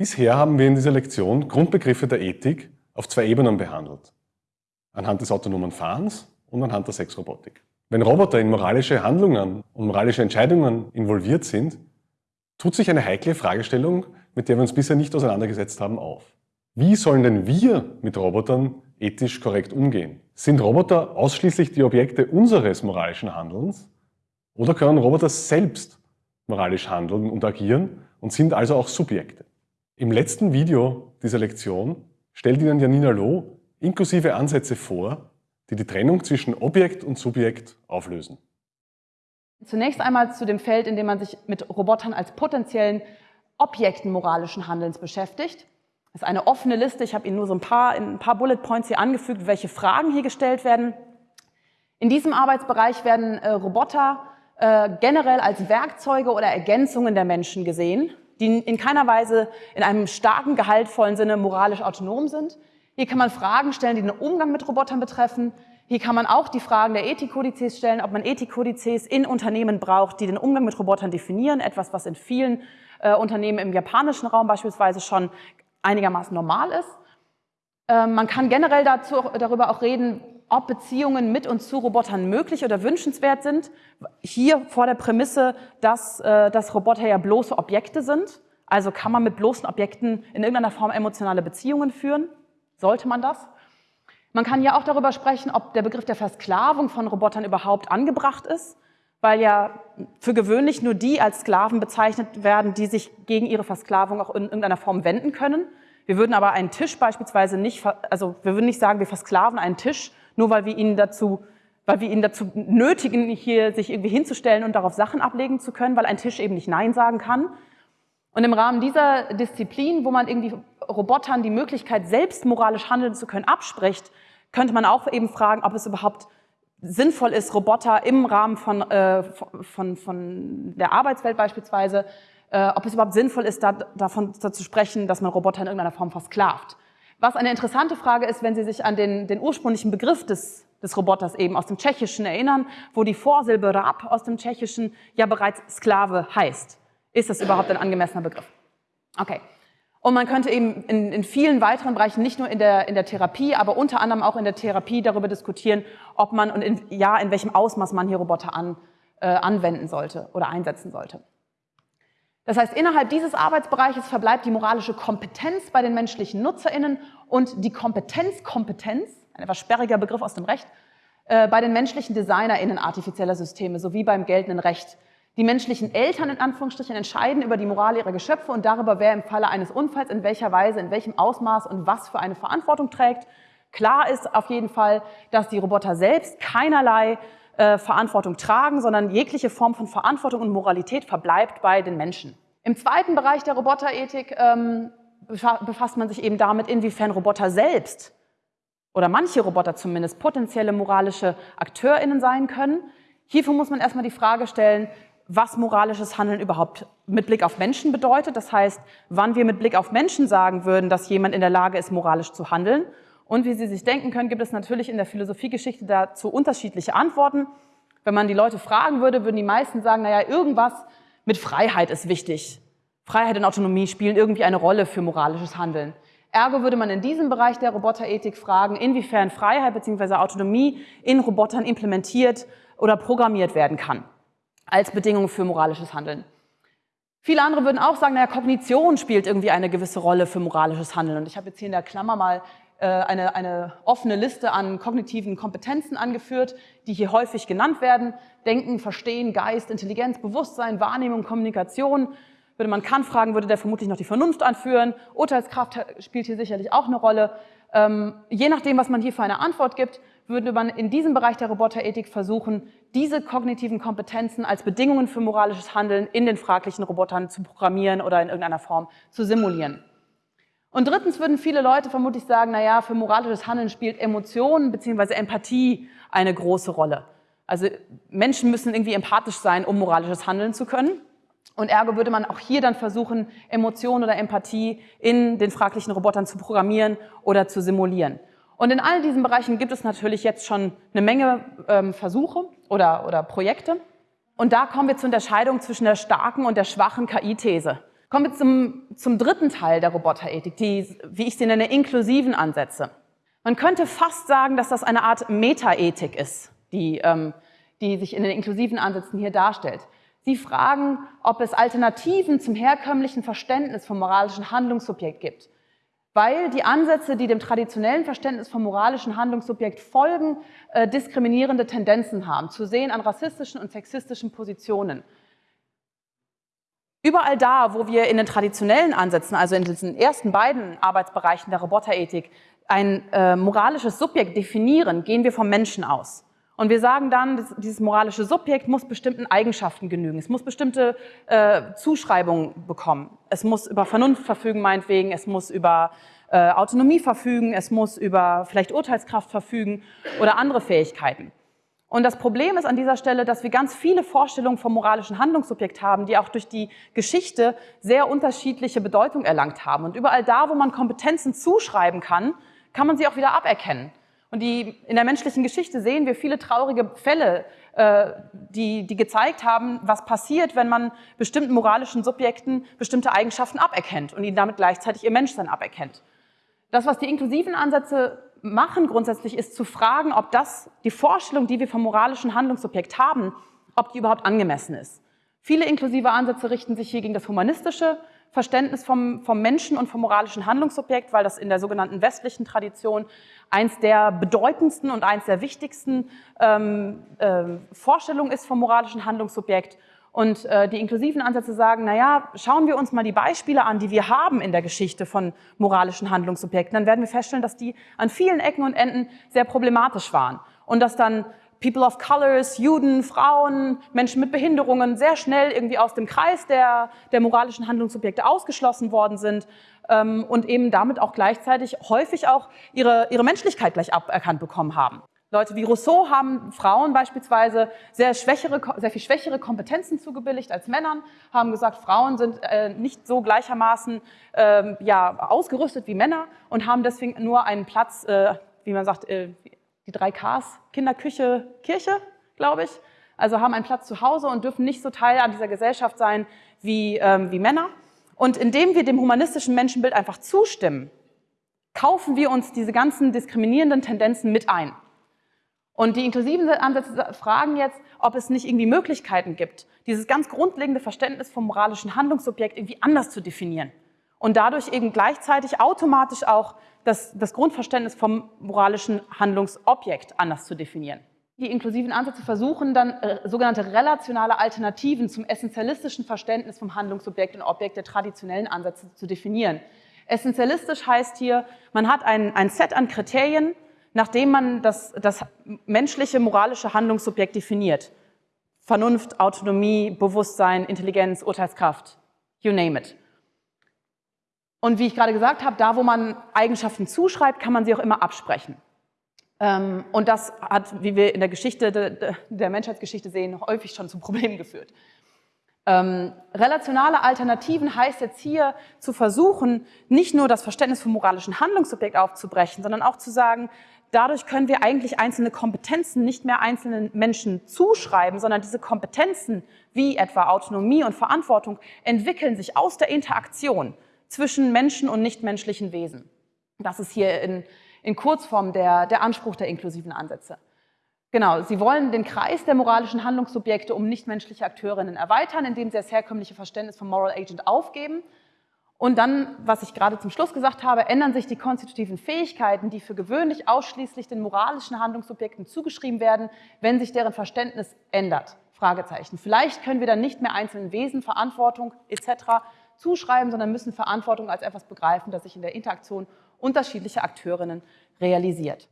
Bisher haben wir in dieser Lektion Grundbegriffe der Ethik auf zwei Ebenen behandelt. Anhand des autonomen Fahrens und anhand der Sexrobotik. Wenn Roboter in moralische Handlungen und moralische Entscheidungen involviert sind, tut sich eine heikle Fragestellung, mit der wir uns bisher nicht auseinandergesetzt haben, auf. Wie sollen denn wir mit Robotern ethisch korrekt umgehen? Sind Roboter ausschließlich die Objekte unseres moralischen Handelns oder können Roboter selbst moralisch handeln und agieren und sind also auch Subjekte? Im letzten Video dieser Lektion stellt Ihnen Janina Loh inklusive Ansätze vor, die die Trennung zwischen Objekt und Subjekt auflösen. Zunächst einmal zu dem Feld, in dem man sich mit Robotern als potenziellen Objekten moralischen Handelns beschäftigt. Das ist eine offene Liste. Ich habe Ihnen nur so ein paar, ein paar Bullet Points hier angefügt, welche Fragen hier gestellt werden. In diesem Arbeitsbereich werden äh, Roboter äh, generell als Werkzeuge oder Ergänzungen der Menschen gesehen die in keiner Weise in einem starken, gehaltvollen Sinne moralisch autonom sind. Hier kann man Fragen stellen, die den Umgang mit Robotern betreffen. Hier kann man auch die Fragen der Ethikkodizes stellen, ob man Ethikkodizes in Unternehmen braucht, die den Umgang mit Robotern definieren, etwas, was in vielen äh, Unternehmen im japanischen Raum beispielsweise schon einigermaßen normal ist. Äh, man kann generell dazu, darüber auch reden, ob Beziehungen mit und zu Robotern möglich oder wünschenswert sind. Hier vor der Prämisse, dass, äh, dass Roboter ja bloße Objekte sind. Also kann man mit bloßen Objekten in irgendeiner Form emotionale Beziehungen führen? Sollte man das? Man kann ja auch darüber sprechen, ob der Begriff der Versklavung von Robotern überhaupt angebracht ist, weil ja für gewöhnlich nur die als Sklaven bezeichnet werden, die sich gegen ihre Versklavung auch in irgendeiner Form wenden können. Wir würden aber einen Tisch beispielsweise nicht, also wir würden nicht sagen, wir versklaven einen Tisch, nur weil wir ihn dazu, weil wir ihn dazu nötigen, hier sich irgendwie hinzustellen und darauf Sachen ablegen zu können, weil ein Tisch eben nicht Nein sagen kann. Und im Rahmen dieser Disziplin, wo man irgendwie Robotern die Möglichkeit, selbst moralisch handeln zu können, abspricht, könnte man auch eben fragen, ob es überhaupt sinnvoll ist, Roboter im Rahmen von, äh, von, von der Arbeitswelt beispielsweise, äh, ob es überhaupt sinnvoll ist, da, davon zu sprechen, dass man Roboter in irgendeiner Form versklavt. Was eine interessante Frage ist, wenn Sie sich an den, den ursprünglichen Begriff des, des Roboters eben aus dem Tschechischen erinnern, wo die Vorsilbe Rab aus dem Tschechischen ja bereits Sklave heißt. Ist das überhaupt ein angemessener Begriff? Okay. Und man könnte eben in, in vielen weiteren Bereichen, nicht nur in der, in der Therapie, aber unter anderem auch in der Therapie darüber diskutieren, ob man und in, ja, in welchem Ausmaß man hier Roboter an, äh, anwenden sollte oder einsetzen sollte. Das heißt, innerhalb dieses Arbeitsbereiches verbleibt die moralische Kompetenz bei den menschlichen NutzerInnen und die Kompetenzkompetenz, ein etwas sperriger Begriff aus dem Recht, äh, bei den menschlichen DesignerInnen artifizieller Systeme sowie beim geltenden Recht. Die menschlichen Eltern in Anführungsstrichen entscheiden über die Moral ihrer Geschöpfe und darüber, wer im Falle eines Unfalls in welcher Weise, in welchem Ausmaß und was für eine Verantwortung trägt. Klar ist auf jeden Fall, dass die Roboter selbst keinerlei äh, Verantwortung tragen, sondern jegliche Form von Verantwortung und Moralität verbleibt bei den Menschen. Im zweiten Bereich der Roboterethik ähm, befasst man sich eben damit, inwiefern Roboter selbst oder manche Roboter zumindest potenzielle moralische AkteurInnen sein können. Hierfür muss man erstmal die Frage stellen, was moralisches Handeln überhaupt mit Blick auf Menschen bedeutet. Das heißt, wann wir mit Blick auf Menschen sagen würden, dass jemand in der Lage ist, moralisch zu handeln. Und wie Sie sich denken können, gibt es natürlich in der Philosophiegeschichte dazu unterschiedliche Antworten. Wenn man die Leute fragen würde, würden die meisten sagen, naja, irgendwas mit Freiheit ist wichtig. Freiheit und Autonomie spielen irgendwie eine Rolle für moralisches Handeln. Ergo würde man in diesem Bereich der Roboterethik fragen, inwiefern Freiheit bzw. Autonomie in Robotern implementiert oder programmiert werden kann als Bedingung für moralisches Handeln. Viele andere würden auch sagen, naja, Kognition spielt irgendwie eine gewisse Rolle für moralisches Handeln. Und ich habe jetzt hier in der Klammer mal eine, eine offene Liste an kognitiven Kompetenzen angeführt, die hier häufig genannt werden. Denken, Verstehen, Geist, Intelligenz, Bewusstsein, Wahrnehmung, Kommunikation. Würde man Kant fragen, würde der vermutlich noch die Vernunft anführen. Urteilskraft spielt hier sicherlich auch eine Rolle. Ähm, je nachdem, was man hier für eine Antwort gibt, würde man in diesem Bereich der Roboterethik versuchen, diese kognitiven Kompetenzen als Bedingungen für moralisches Handeln in den fraglichen Robotern zu programmieren oder in irgendeiner Form zu simulieren. Und drittens würden viele Leute vermutlich sagen, na ja, für moralisches Handeln spielt Emotion bzw. Empathie eine große Rolle. Also Menschen müssen irgendwie empathisch sein, um moralisches Handeln zu können. Und ergo würde man auch hier dann versuchen, Emotion oder Empathie in den fraglichen Robotern zu programmieren oder zu simulieren. Und in all diesen Bereichen gibt es natürlich jetzt schon eine Menge ähm, Versuche oder, oder Projekte. Und da kommen wir zur Unterscheidung zwischen der starken und der schwachen KI-These. Kommen wir zum, zum dritten Teil der Roboterethik, die, wie ich sie nenne, inklusiven Ansätze. Man könnte fast sagen, dass das eine Art Metaethik ist, die, ähm, die sich in den inklusiven Ansätzen hier darstellt. Sie fragen, ob es Alternativen zum herkömmlichen Verständnis vom moralischen Handlungssubjekt gibt. Weil die Ansätze, die dem traditionellen Verständnis vom moralischen Handlungssubjekt folgen, äh, diskriminierende Tendenzen haben, zu sehen an rassistischen und sexistischen Positionen. Überall da, wo wir in den traditionellen Ansätzen, also in diesen ersten beiden Arbeitsbereichen der Roboterethik, ein äh, moralisches Subjekt definieren, gehen wir vom Menschen aus. Und wir sagen dann, dieses moralische Subjekt muss bestimmten Eigenschaften genügen. Es muss bestimmte äh, Zuschreibungen bekommen. Es muss über Vernunft verfügen, meinetwegen. Es muss über äh, Autonomie verfügen. Es muss über vielleicht Urteilskraft verfügen oder andere Fähigkeiten. Und das Problem ist an dieser Stelle, dass wir ganz viele Vorstellungen vom moralischen Handlungssubjekt haben, die auch durch die Geschichte sehr unterschiedliche Bedeutung erlangt haben. Und überall da, wo man Kompetenzen zuschreiben kann, kann man sie auch wieder aberkennen. Und die, in der menschlichen Geschichte sehen wir viele traurige Fälle, äh, die, die gezeigt haben, was passiert, wenn man bestimmten moralischen Subjekten bestimmte Eigenschaften aberkennt und ihnen damit gleichzeitig ihr Menschsein aberkennt. Das, was die inklusiven Ansätze machen grundsätzlich, ist zu fragen, ob das, die Vorstellung, die wir vom moralischen Handlungsobjekt haben, ob die überhaupt angemessen ist. Viele inklusive Ansätze richten sich hier gegen das humanistische Verständnis vom, vom Menschen und vom moralischen Handlungsobjekt, weil das in der sogenannten westlichen Tradition eins der bedeutendsten und eins der wichtigsten ähm, äh, Vorstellungen ist vom moralischen Handlungsobjekt. Und äh, die inklusiven Ansätze sagen, na ja, schauen wir uns mal die Beispiele an, die wir haben in der Geschichte von moralischen Handlungsobjekten, dann werden wir feststellen, dass die an vielen Ecken und Enden sehr problematisch waren. Und dass dann People of Colors, Juden, Frauen, Menschen mit Behinderungen sehr schnell irgendwie aus dem Kreis der, der moralischen Handlungsobjekte ausgeschlossen worden sind ähm, und eben damit auch gleichzeitig häufig auch ihre, ihre Menschlichkeit gleich aberkannt bekommen haben. Leute wie Rousseau haben Frauen beispielsweise sehr, schwächere, sehr viel schwächere Kompetenzen zugebilligt als Männern, haben gesagt, Frauen sind äh, nicht so gleichermaßen äh, ja, ausgerüstet wie Männer und haben deswegen nur einen Platz, äh, wie man sagt, äh, die drei Ks, Kinder, Küche, Kirche, glaube ich. Also haben einen Platz zu Hause und dürfen nicht so Teil an dieser Gesellschaft sein wie, ähm, wie Männer. Und indem wir dem humanistischen Menschenbild einfach zustimmen, kaufen wir uns diese ganzen diskriminierenden Tendenzen mit ein. Und die inklusiven Ansätze fragen jetzt, ob es nicht irgendwie Möglichkeiten gibt, dieses ganz grundlegende Verständnis vom moralischen Handlungsobjekt irgendwie anders zu definieren und dadurch eben gleichzeitig automatisch auch das, das Grundverständnis vom moralischen Handlungsobjekt anders zu definieren. Die inklusiven Ansätze versuchen dann äh, sogenannte relationale Alternativen zum essentialistischen Verständnis vom Handlungsobjekt und Objekt der traditionellen Ansätze zu definieren. Essentialistisch heißt hier, man hat ein, ein Set an Kriterien, nachdem man das, das menschliche moralische Handlungssubjekt definiert. Vernunft, Autonomie, Bewusstsein, Intelligenz, Urteilskraft, you name it. Und wie ich gerade gesagt habe, da wo man Eigenschaften zuschreibt, kann man sie auch immer absprechen. Ähm, und das hat, wie wir in der Geschichte der Menschheitsgeschichte sehen, häufig schon zu Problemen geführt. Ähm, relationale Alternativen heißt jetzt hier zu versuchen, nicht nur das Verständnis vom moralischen Handlungsobjekt aufzubrechen, sondern auch zu sagen, dadurch können wir eigentlich einzelne Kompetenzen nicht mehr einzelnen Menschen zuschreiben, sondern diese Kompetenzen wie etwa Autonomie und Verantwortung entwickeln sich aus der Interaktion zwischen Menschen und nichtmenschlichen Wesen. Das ist hier in, in Kurzform der, der Anspruch der inklusiven Ansätze. Genau, sie wollen den Kreis der moralischen Handlungssubjekte um nichtmenschliche Akteurinnen erweitern, indem sie das herkömmliche Verständnis vom Moral Agent aufgeben und dann, was ich gerade zum Schluss gesagt habe, ändern sich die konstitutiven Fähigkeiten, die für gewöhnlich ausschließlich den moralischen Handlungssubjekten zugeschrieben werden, wenn sich deren Verständnis ändert. Fragezeichen. Vielleicht können wir dann nicht mehr einzelnen Wesen Verantwortung etc. zuschreiben, sondern müssen Verantwortung als etwas begreifen, das sich in der Interaktion unterschiedlicher Akteurinnen realisiert.